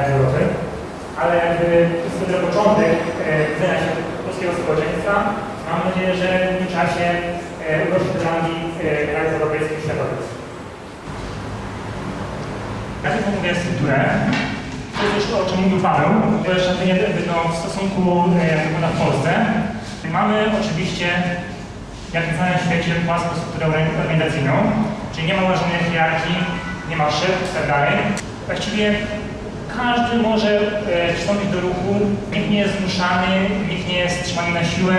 Europy, ale jakby jest to dopiero początek e, widzenia się polskiego społeczeństwa. Mam nadzieję, że w tym czasie e, urośnie do rangi e, krajów europejskich i światowych. Jak mówię strukturę, to jest już to, o czym mówił Paweł, to jeszcze nie no, w stosunku e, na w Polsce. Mamy oczywiście, jak w całym świecie, płaską strukturę organizacyjną, czyli nie ma ułożonej hierarchii, nie ma szefów i tak. Właściwie każdy może e, przystąpić do ruchu, nikt nie jest zmuszany, nikt nie jest trzymany na siłę,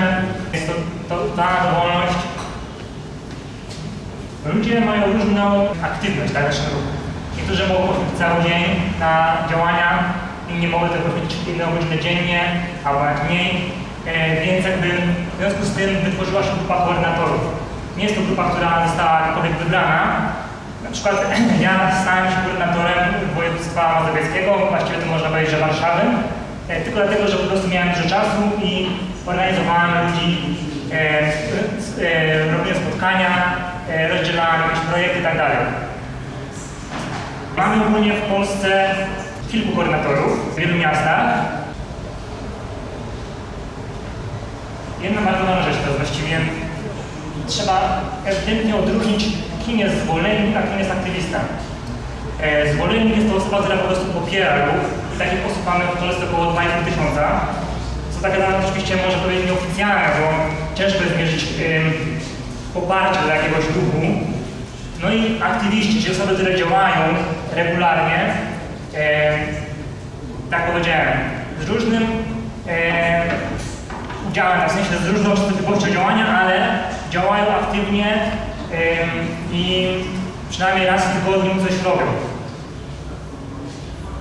jest to, to ta dowolność. Ludzie mają różną aktywność w naszym ruchu. Niektórzy mogą poświęcić cały dzień na działania, inni mogą tylko poświęcić jedną godzinę dziennie, albo mniej. E, więc jakby w związku z tym wytworzyła się grupa koordynatorów. Nie jest to grupa, która została jakkolwiek wybrana. Na przykład ja stałem się koordynatorem województwa mazowieckiego, właściwie to można powiedzieć, że Warszawy, e, tylko dlatego, że po prostu miałem dużo czasu i organizowałem ludzi, e, e, robiłem spotkania, e, rozdzielałem jakieś projekty itd. Mamy ogólnie w Polsce kilku koordynatorów w wielu miastach. Jedna bardzo ważna rzecz to właściwie trzeba ewidentnie odróżnić, kim jest zwolennik, a kim jest aktywista. E, zwolennik jest to osoba, która po prostu popiera ruch takich osób mamy w Polsce około 2,5 tysiąca. Co tak naprawdę oczywiście może powiedzieć nieoficjalne, bo ciężko jest mierzyć ym, poparcie dla jakiegoś ruchu. No i aktywiści, czyli osoby, które działają regularnie, e, tak powiedziałem, z różnym e, udziałem, w sensie z różną częstotliwością działania, ale działają aktywnie e, i przynajmniej raz w tygodniu coś robią.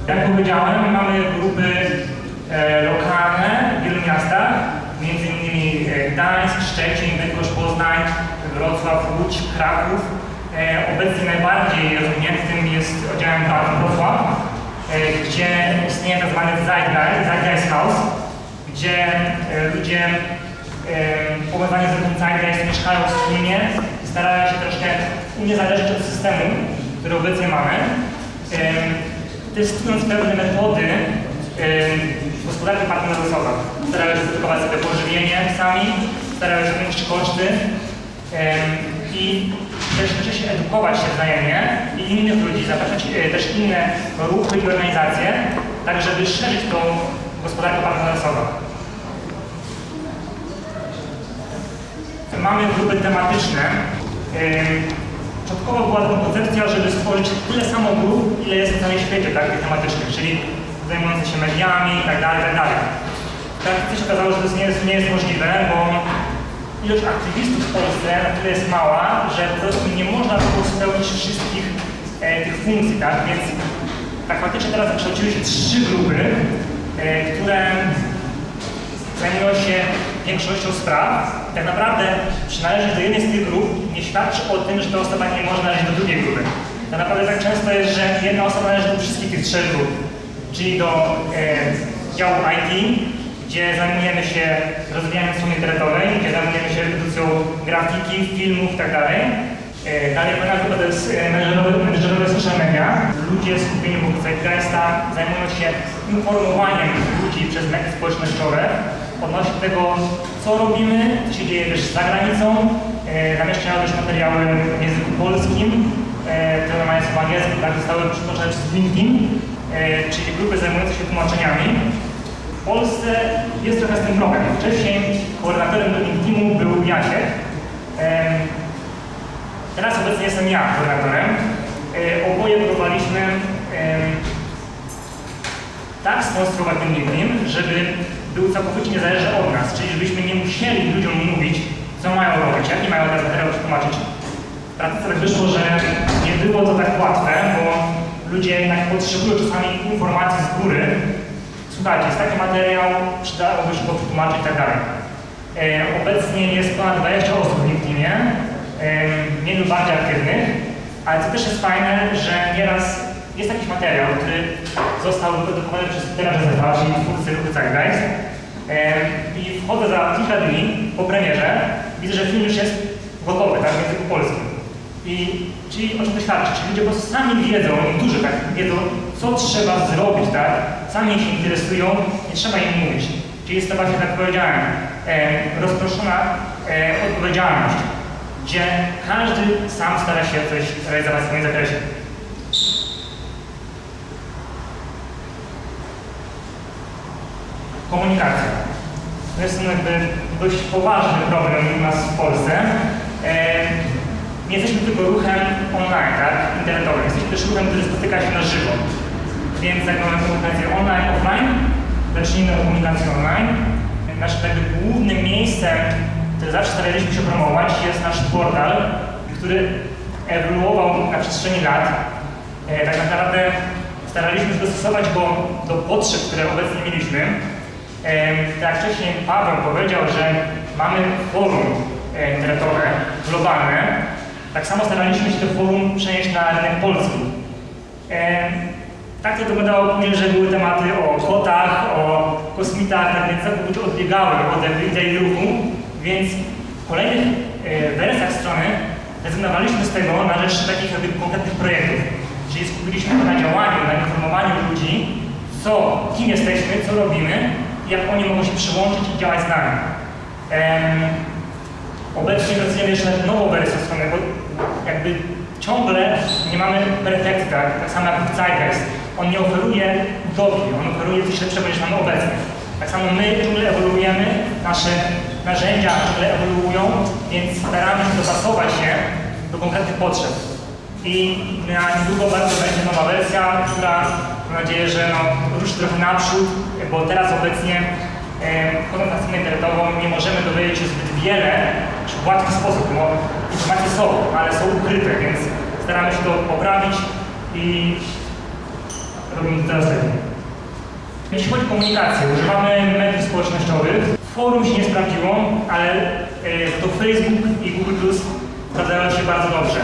Jak powiedziałem, mamy grupy e, lokalne w wielu miastach, między innymi e, Gdańsk, Szczecin, Bydgoszcz, Poznań, Wrocław, Łódź, Kraków. E, obecnie najbardziej rozwiniętym jest oddziałem Wrocław, e, gdzie istnieje tak zwany Zeitgeist, House, gdzie ludzie powiązani z ruchem Zeitgeist mieszkają wspólnie i starają się troszkę uniezależnić od systemu, który obecnie mamy. Testując pewne metody gospodarki partnerowej, starają się zredukować sobie pożywienie sami, starają się zmniejszyć koszty i też się edukować się wzajemnie i innych ludzi, zapraszać e, też inne ruchy i organizacje, tak żeby szerzyć tą gospodarkę partnersową. Mamy grupy tematyczne. Początkowo była taka koncepcja, żeby stworzyć tyle samo grup, ile jest w całym świecie takich tematycznych, czyli zajmujące się mediami i tak dalej, tak dalej. Tak się okazało, że to nie jest, nie jest możliwe, bo ilość aktywistów w Polsce na tyle jest mała, że po prostu nie można było spełnić wszystkich e, tych funkcji, tak? Więc tak faktycznie teraz wykształciły się trzy grupy, e, które zajmują się większością spraw. Tak naprawdę przynależeć do jednej z tych grup nie świadczy o tym, że ta osoba nie może należeć do drugiej grupy. Tak naprawdę tak często jest, że jedna osoba należy do wszystkich tych trzech grup, czyli do e, działu IT, gdzie zajmujemy się rozwijaniem strony internetowej, gdzie zajmujemy się produkcją grafiki, filmów itd. E, Dalej kolejna grupa to jest e, menedżerowe, menedżerowe social media. Ludzie skupieni wokół Zeitgeista zajmują się informowaniem ludzi przez media społecznościowe odnośnie tego, co robimy, co się dzieje też za granicą. E, Zamieszczają też materiały w języku polskim, e, które mają po angielskim, tak zostały przytoczone przez LinkedIn, e, czyli grupy zajmujące się tłumaczeniami. W Polsce jest trochę z tym problem. Wcześniej koordynatorem do LinkedInu był Jasiek. Em, Teraz obecnie jestem ja koordynatorem. E, Oboje próbowaliśmy em, tak skonstruować ten LinkedIn, żeby był całkowicie niezależny od nas, czyli żebyśmy nie musieli ludziom mówić, co mają robić, jaki mają teraz materiał przetłumaczyć. W praktyce tak wyszło, że nie było to tak łatwe, bo ludzie jednak potrzebują czasami informacji z góry. Słuchajcie, jest taki materiał, przydałoby się go przetłumaczyć i tak dalej. Obecnie jest ponad 20 osób w LinkedInie, e, mniej lub bardziej aktywnych, ale co też jest fajne, że nieraz jest jakiś materiał, który został wyprodukowany przez Józefa, czyli twórcy Zeitgeist. E, I wchodzę za kilka dni po premierze, widzę, że film już jest gotowy, tak, w języku polskim. I czyli o czym to świadczy? Czyli ludzie po prostu sami wiedzą, niektórzy tak wiedzą, co trzeba zrobić, tak? Sami się interesują, nie trzeba im mówić. Czyli jest to właśnie, tak powiedziałem, e, rozproszona e, odpowiedzialność, gdzie każdy sam stara się coś realizować w swoim zakresie. Komunikacja. To jest jakby dość poważny problem u nas w Polsce. E, nie jesteśmy tylko ruchem online, tak, internetowym. Jesteśmy też ruchem, który spotyka się na żywo. Więc jak mamy komunikację online, offline, zacznijmy od komunikacji online. Naszym jakby głównym miejscem, które zawsze staraliśmy się promować, jest nasz portal, który ewoluował na przestrzeni lat. E, tak naprawdę staraliśmy się dostosować go do potrzeb, które obecnie mieliśmy. Tak wcześniej Paweł powiedział, że mamy forum internetowe globalne, tak samo staraliśmy się to forum przenieść na rynek polski. Tak to wyglądało później, że były tematy o kotach, o kosmitach, tak więc całkowicie odbiegały od idei ruchu, więc w kolejnych wersjach strony rezygnowaliśmy z tego na rzecz takich jakby konkretnych projektów. Czyli skupiliśmy się na działaniu, na informowaniu ludzi, co, kim jesteśmy, co robimy jak oni mogą się przyłączyć i działać z nami. Obecnie pracujemy jeszcze nad nową wersją strony, bo jakby ciągle nie mamy perfekcji, tak? tak samo jak w Zeitgeist. On nie oferuje utopii, on oferuje coś lepszego niż mamy obecnie. Tak samo my ciągle ewoluujemy, nasze narzędzia ciągle ewoluują, więc staramy się dopasować się do konkretnych potrzeb. I na niedługo bardzo będzie nowa wersja, która mam nadzieję, że no, ruszy trochę naprzód, bo teraz obecnie wchodząc na stronę internetową nie możemy dowiedzieć się zbyt wiele w łatwy sposób, bo informacje są, ale są ukryte, więc staramy się to poprawić i robimy to teraz lepiej. Jeśli chodzi o komunikację, używamy mediów społecznościowych. Forum się nie sprawdziło, ale e, to Facebook i Google Plus sprawdzają się bardzo dobrze.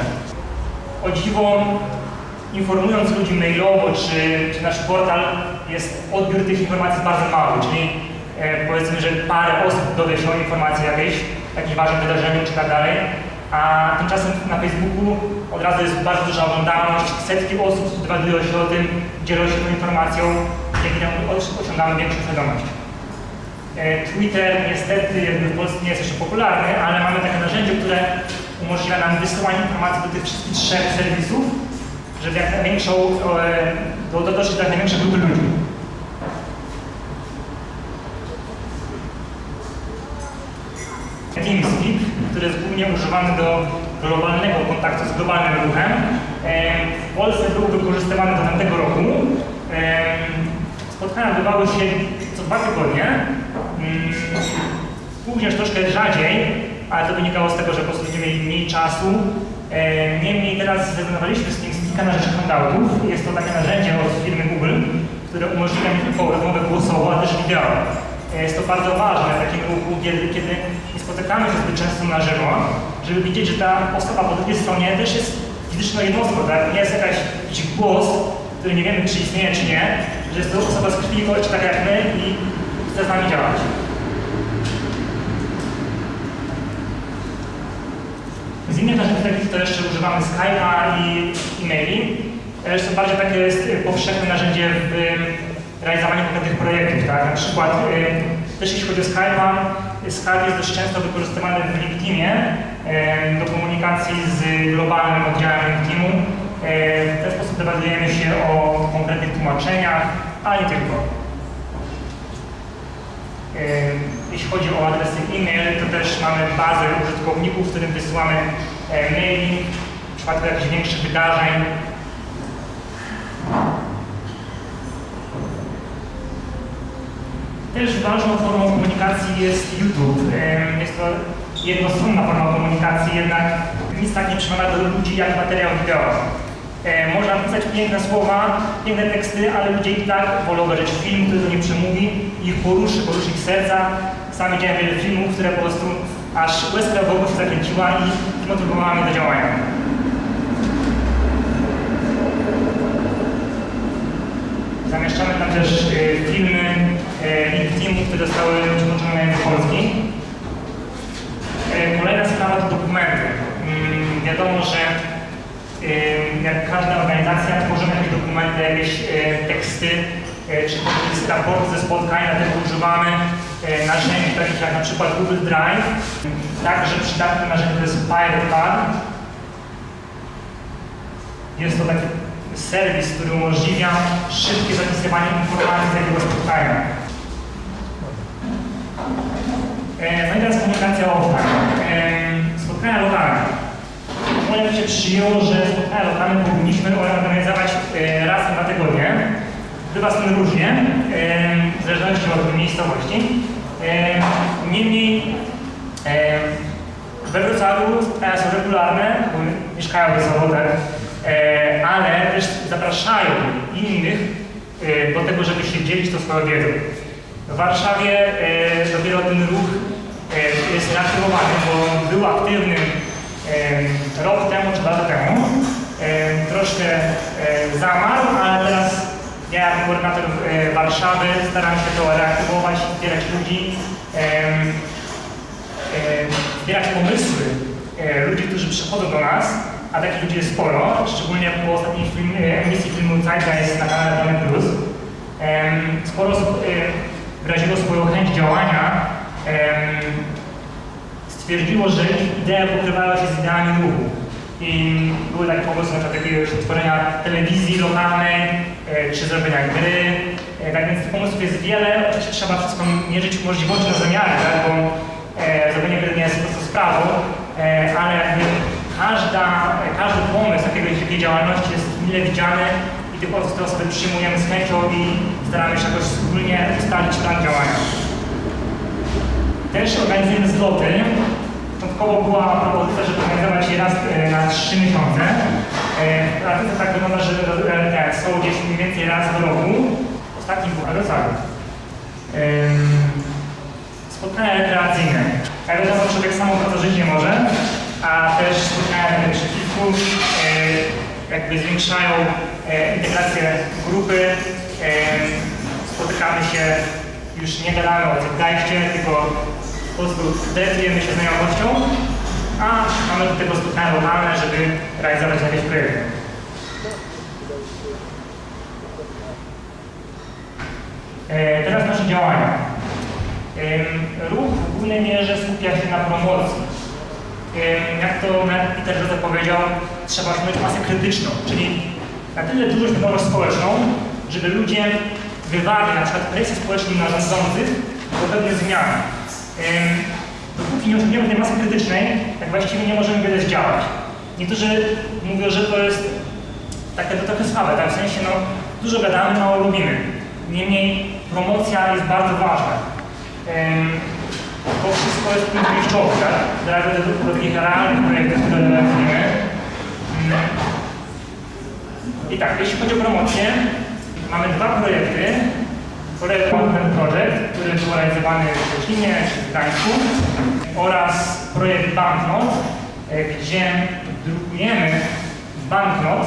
O dziwo, informując ludzi mailowo, czy, czy nasz portal, jest odbiór tych informacji bardzo mały, czyli e, powiedzmy, że parę osób dowie się o informacji jakiejś, jakimś ważnym wydarzeniu czy tak dalej, a tymczasem na Facebooku od razu jest bardzo duża oglądalność, setki osób dowiadują się o tym, dzielą się tą informacją, dzięki temu osiągamy większą świadomość. E, Twitter niestety jakby w Polsce nie jest jeszcze popularny, ale mamy takie narzędzie, które umożliwia nam wysyłanie informacji do tych wszystkich trzech serwisów, żeby jak największą, do, do, dotrzeć do jak największej grupy ludzi. TeamSpeak, który jest głównie używany do globalnego kontaktu z globalnym ruchem. E, W Polsce był wykorzystywany do tamtego roku. E, Spotkania odbywały się co dwa tygodnie. Mm, Później już troszkę rzadziej, ale to wynikało z tego, że po prostu ludzie mieli mniej czasu. E, Niemniej teraz zrezygnowaliśmy z TeamSpeaka na rzecz. Jest to takie narzędzie od firmy Google, które umożliwia nie tylko rozmowę głosową, ale też wideo. E, Jest to bardzo ważne w takim ruchu, kiedy, kiedy nie spotykamy się zbyt często na żywo, żeby widzieć, że ta osoba po drugiej stronie też jest fizyczną jednostką, tak? Nie jest jakaś, jakiś głos, który nie wiemy, czy istnieje, czy nie, że jest to osoba z krwi i kości, tak jak my i chce z nami działać. Innych narzędzi takich to jeszcze używamy Skype'a i e-maili. Jest to bardziej takie jest y, powszechne narzędzie w realizowaniu konkretnych projektów, tak? Na przykład też jeśli chodzi o Skype'a, Skype jest dość często wykorzystywany w LinkedInie do komunikacji z globalnym oddziałem LinkedInu. Y, W ten sposób dowiadujemy się o konkretnych tłumaczeniach, ale nie tylko. Jeśli chodzi o adresy e-mail, to też mamy bazę użytkowników, w którym wysyłamy e, maili w przypadku jakichś większych wydarzeń. Też ważną formą komunikacji jest YouTube. E, Jest to jednostronna forma komunikacji, jednak nic tak nie przemawia do ludzi jak materiał wideo. E, Można pisać piękne słowa, piękne teksty, ale ludzie i tak wolą obejrzeć film, który do nich przemówi, ich poruszy, poruszy ich serca. Sami widziałem wiele filmów, które po prostu aż łezka w oku się zakręciła i zmotywowała mnie do działania. Zamieszczamy tam też e, filmy e, LinkedInu, które zostały na język polski. E, Kolejna sprawa to dokumenty. Mm, Wiadomo, że jak każda organizacja, tworzymy jakieś dokumenty, jakieś e, teksty, e, czy jakieś raporty ze spotkań, dlatego używamy e, narzędzi takich jak na przykład Google Drive. Także przydatne narzędzie to jest FirePad. Jest to taki serwis, który umożliwia szybkie zapisywanie informacji z jakiego spotkania. E, No i teraz komunikacja offline. Spotkania lokalne. Moja się przyjęło, że spotkania lokalne powinniśmy organizować raz na dwa tygodnie. Bywa z tym różnie, w zależności od miejscowości. Niemniej we Wrocławiu są regularne, bo mieszkają w zawodach, e, ale też zapraszają innych e, do tego, żeby się dzielić tą swoją wiedzą. W Warszawie e, dopiero ten ruch jest reaktywowany, bo był aktywny rok temu czy dwa lata temu. Troszkę zamarł, ale teraz ja jako koordynator e, Warszawy staram się to reaktywować, wspierać ludzi, zbierać pomysły e, ludzi, którzy przychodzą do nas, a takich ludzi jest sporo, szczególnie po ostatniej film, e, emisji filmu Zeitgeist na kanale Dany Plus. Sporo osób wyraziło swoją chęć działania, stwierdziło, że ich idee pokrywają się z ideami ruchu. I były takie pomysły na przykład jakiegoś telewizji lokalnej, czy zrobienia gry. E, tak więc tych pomysłów jest wiele. Oczywiście trzeba wszystko mierzyć możliwości na zamiary, tak? bo e, zrobienie gry nie jest po prostu sprawą, e, ale każda, e, każdy pomysł jakiegoś, jakiej działalności jest mile widziany i tych osób, te osoby przyjmujemy z chęcią i staramy się jakoś wspólnie ustalić plan działania. Też organizujemy zloty. Początkowo była propozycja, żeby organizować je raz e, na trzy miesiące. E, W praktyce tak wygląda, że e, są gdzieś mniej więcej raz do roku. Ostatni był na Wrocławiu. Em, Spotkania rekreacyjne. Jak wiadomo, człowiek samochodu żyć nie może, a też spotkania przeciwków e, jakby zwiększają integrację grupy. Spotykamy się, już nie gadamy o zeitgeistie, tylko po prostu decydujemy się znajomością, a mamy do tego spotkania lokalne, żeby realizować jakieś projekty. E, Teraz nasze działania. Ruch w głównej mierze skupia się na promocji. Jak to Peter Joseph powiedział, trzeba osiągnąć masę krytyczną, czyli na tyle dużą świadomość społeczną, żeby ludzie wywarli na przykład presję społeczną na rządzących do pewnych zmian. Dopóki nie osiągniemy tej masy krytycznej, tak właściwie nie możemy wiele zdziałać. Niektórzy mówią, że to jest takie to trochę słabe, tak? w sensie no, dużo gadamy, mało robimy. Niemniej promocja jest bardzo ważna. Em, to wszystko jest punkt wyjściowy, tak? Zaraz do, do takich realnych projektów, które realizujemy. Mm. I tak, jeśli chodzi o promocję, mamy dwa projekty. Projekt Content Project, który był realizowany w Szczecinie w Gdańsku oraz projekt Banknot, e, gdzie drukujemy banknot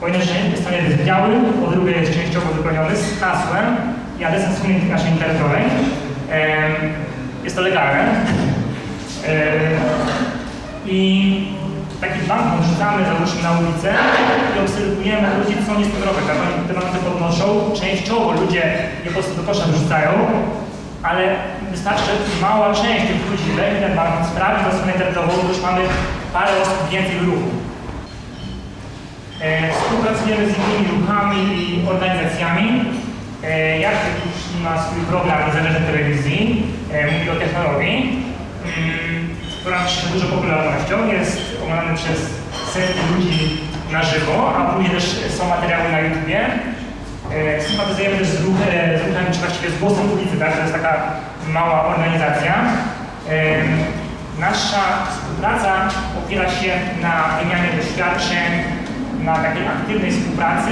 po jednej stronie jest biały, po drugiej jest częściowo wypełniony z hasłem i adresem strony naszej internetowej. Jest to legalne. Em, I taki banknot rzucamy załóżmy na ulicę i obserwujemy ludzi, co tym robią. Tak? Oni te banknoty podnoszą, częściowo ludzie je po prostu do kosza wrzucają, ale wystarczy, mała część tych ludzi weźmie ten banknot, sprawdzi na stronę internetową, to już mamy parę osób więcej w ruchu. E, Współpracujemy z innymi ruchami i organizacjami. E, Jacek już ma swój program niezależnej telewizji, e, mówi o technologii, mm, która się dużą popularnością, jest przez setki ludzi na żywo, a później też są materiały na YouTubie. E, Sympatyzujemy też z, ruch, e, ruchem, czy właściwie z głosem ulicy, tak? to jest taka mała organizacja. Nasza współpraca opiera się na wymianie doświadczeń, na takiej aktywnej współpracy,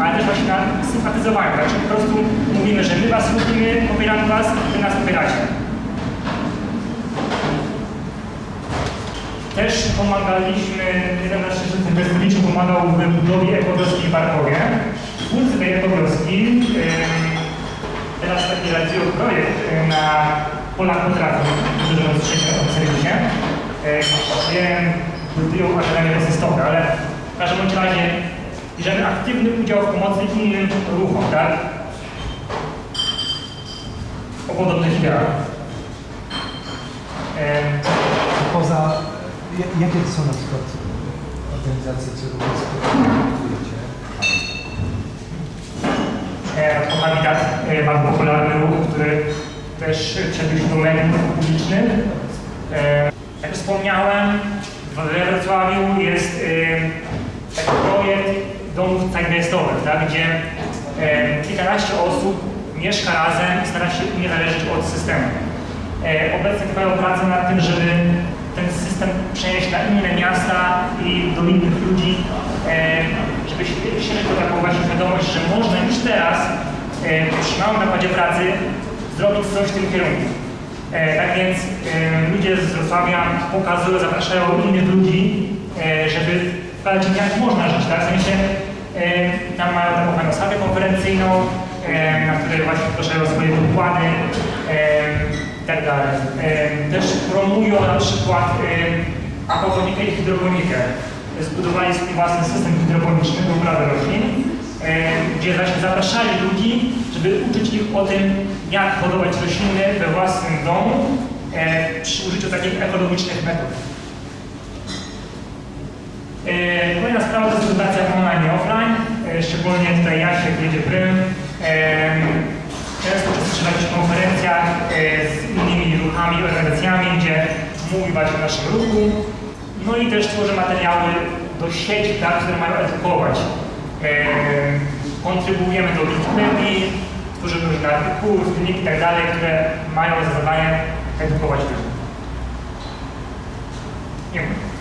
ale też właśnie na sympatyzowaniu. Znaczy po prostu mówimy, że my was lubimy, popieramy was, wy nas popieracie. Też pomagaliśmy, jeden nasz bezpiecznie pomagał w budowie ekowioski w Barkowie. Twórcy tej ekowioski teraz taki realizują projekt y, na polach potrafi, którzy rozstrzygną w serwisie, y, gdzie budują akademię rozistopę, ale w każdym razie bierzemy aktywny udział w pomocy innym ruchom, tak? O podobnych ideach. Poza, jakie to są na przykład organizacje czy ruchy, z którymi pracujecie? bardzo popularny ruch, który też przebił się do mediów publicznych. E, Jak wspomniałem, we Wrocławiu jest e, taki projekt domów zeitgeistowych, tak, gdzie e, kilkanaście osób mieszka razem i stara się uniezależnić od systemu. Obecnie trwają prace nad tym, żeby ten system przenieść na inne miasta i do innych ludzi, e, żeby się- szerzyć to taką właśnie świadomość, że można już teraz e, przy małym nakładzie pracy zrobić coś w tym kierunku. E, Tak więc e, ludzie z Wrocławia pokazują, zapraszają innych ludzi, e, żeby im, jak można żyć, tak? W sensie e, tam mają taką fajną salę konferencyjną, e, na której właśnie zgłaszają swoje wykłady e, tak dalej. Też promują na przykład aquaponikę i hydroponikę. Zbudowali swój własny system hydroponiczny do uprawy roślin, gdzie właśnie zapraszali ludzi, żeby uczyć ich o tym, jak hodować rośliny we własnym domu przy użyciu takich ekologicznych metod. Kolejna sprawa to jest edukacja online i offline, e, szczególnie tutaj Jasiek jedzie prym. Często jakichś konferencjach e, z innymi ruchami, organizacjami, gdzie mówi właśnie o naszym ruchu. No i też tworzę materiały do sieci, tak, które mają edukować. E, kontrybujemy do Wikipedii, tworzymy różne artykuły, filmiki itd., tak które mają za zadanie edukować ludzi. Dziękuję.